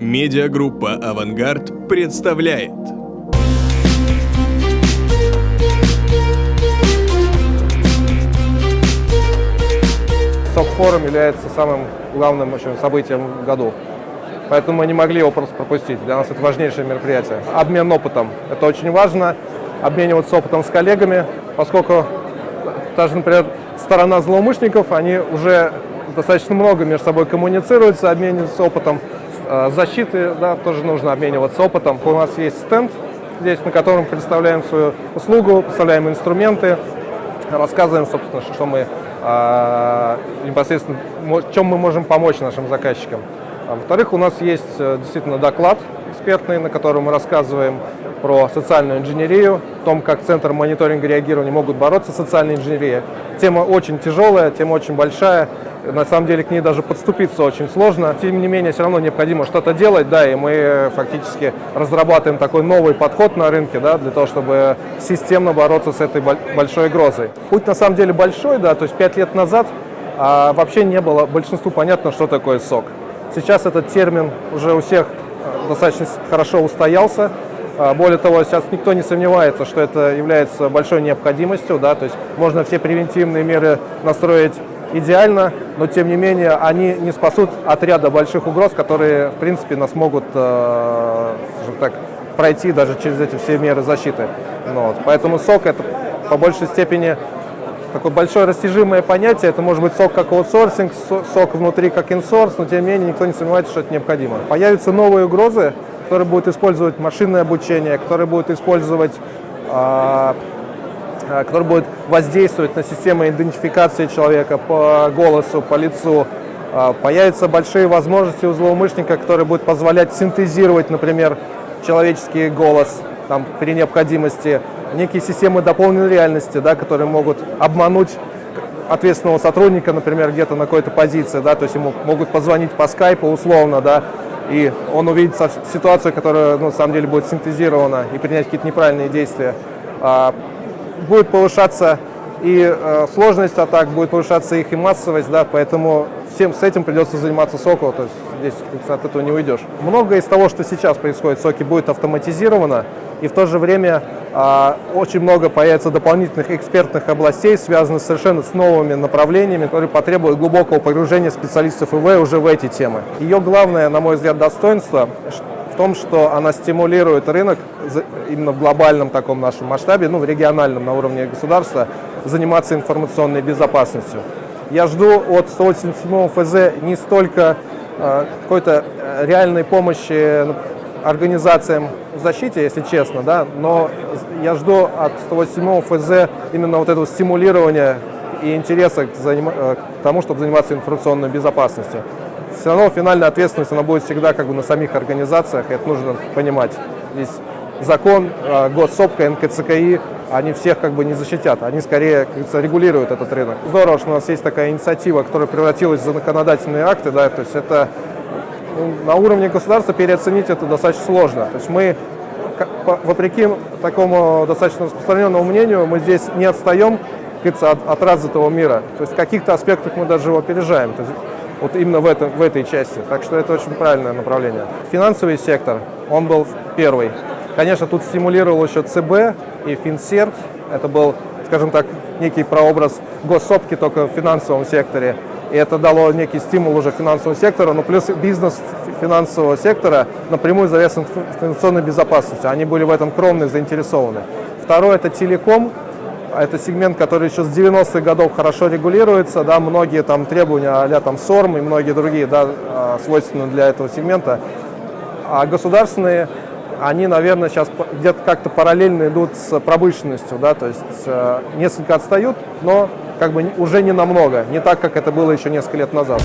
Медиагруппа «Авангард» представляет СОК-форум является самым главным очень событием в году. Поэтому мы не могли его просто пропустить. Для нас это важнейшее мероприятие. Обмен опытом. Это очень важно. Обмениваться опытом с коллегами, поскольку даже, например, сторона злоумышленников, они уже достаточно много между собой коммуницируются, обмениваются опытом. Э, защиты да, тоже нужно обмениваться опытом. У нас есть стенд здесь, на котором представляем свою услугу, представляем инструменты, рассказываем, собственно, что мы э, непосредственно, чем мы можем помочь нашим заказчикам. А, во-вторых, у нас есть э, действительно доклад экспертный, на котором мы рассказываем про социальную инженерию, о том, как Центр мониторинга реагирования могут бороться с социальной инженерией. Тема очень тяжелая, тема очень большая, на самом деле к ней даже подступиться очень сложно. Тем не менее, все равно необходимо что-то делать, да, и мы фактически разрабатываем такой новый подход на рынке, да, для того, чтобы системно бороться с этой большой угрозой. Путь на самом деле большой, да, то есть пять лет назад а, вообще не было большинству понятно, что такое сок. Сейчас этот термин уже у всех э, достаточно хорошо устоялся. А, более того, сейчас никто не сомневается, что это является большой необходимостью, да, то есть можно все превентивные меры настроить идеально, но тем не менее они не спасут от ряда больших угроз, которые в принципе нас могут э, так, пройти даже через эти все меры защиты. Ну, вот. Поэтому сок это по большей степени такое большое растяжимое понятие. Это может быть сок как аутсорсинг, сок внутри как инсорс, но тем не менее никто не сомневается, что это необходимо. Появятся новые угрозы, которые будут использовать машинное обучение, которые будут использовать э, который будет воздействовать на систему идентификации человека по голосу, по лицу. Э, появятся большие возможности у злоумышленника, которые будут позволять синтезировать, например, человеческий голос там, при необходимости, некие системы дополненной реальности, да, которые могут обмануть ответственного сотрудника, например, где-то на какой-то позиции, да, то есть ему могут позвонить по скайпу условно, да, и он увидит ситуацию, которая ну, на самом деле будет синтезирована и принять какие-то неправильные действия. Будет повышаться и э, сложность атак, будет повышаться их и массовость, да, поэтому всем с этим придется заниматься Сокол, то есть здесь от этого не уйдешь. Многое из того, что сейчас происходит в Соке, будет автоматизировано, и в то же время э, очень много появится дополнительных экспертных областей, связанных совершенно с новыми направлениями, которые потребуют глубокого погружения специалистов ИВ уже в эти темы. Ее главное, на мой взгляд, достоинство том, что она стимулирует рынок именно в глобальном таком нашем масштабе, ну, в региональном на уровне государства, заниматься информационной безопасностью. Я жду от 187 ФЗ не столько э, какой-то э, реальной помощи ну, организациям в защите, если честно, да, но я жду от 187 ФЗ именно вот этого стимулирования и интереса к, заним... Э, к тому, чтобы заниматься информационной безопасностью все равно финальная ответственность она будет всегда как бы на самих организациях, это нужно понимать. Здесь закон, э, госсопка, НКЦКИ, они всех как бы не защитят, они скорее, как регулируют этот рынок. Здорово, что у нас есть такая инициатива, которая превратилась в законодательные акты, да, то есть это ну, на уровне государства переоценить это достаточно сложно. То есть мы, вопреки такому достаточно распространенному мнению, мы здесь не отстаем, от, от развитого мира. То есть в каких-то аспектах мы даже его опережаем. То есть вот именно в, этом, в этой части. Так что это очень правильное направление. Финансовый сектор, он был первый. Конечно, тут стимулировал еще ЦБ и Финсерв. Это был, скажем так, некий прообраз госсопки только в финансовом секторе. И это дало некий стимул уже финансовому сектору, но плюс бизнес финансового сектора напрямую завязан информационной безопасностью. Они были в этом кровно заинтересованы. Второе – это телеком. А это сегмент, который еще с 90-х годов хорошо регулируется, да, многие там требования а там СОРМ и многие другие, да, а, свойственны для этого сегмента. А государственные, они, наверное, сейчас где-то как-то параллельно идут с промышленностью, да, то есть э, несколько отстают, но как бы уже не намного, не так, как это было еще несколько лет назад.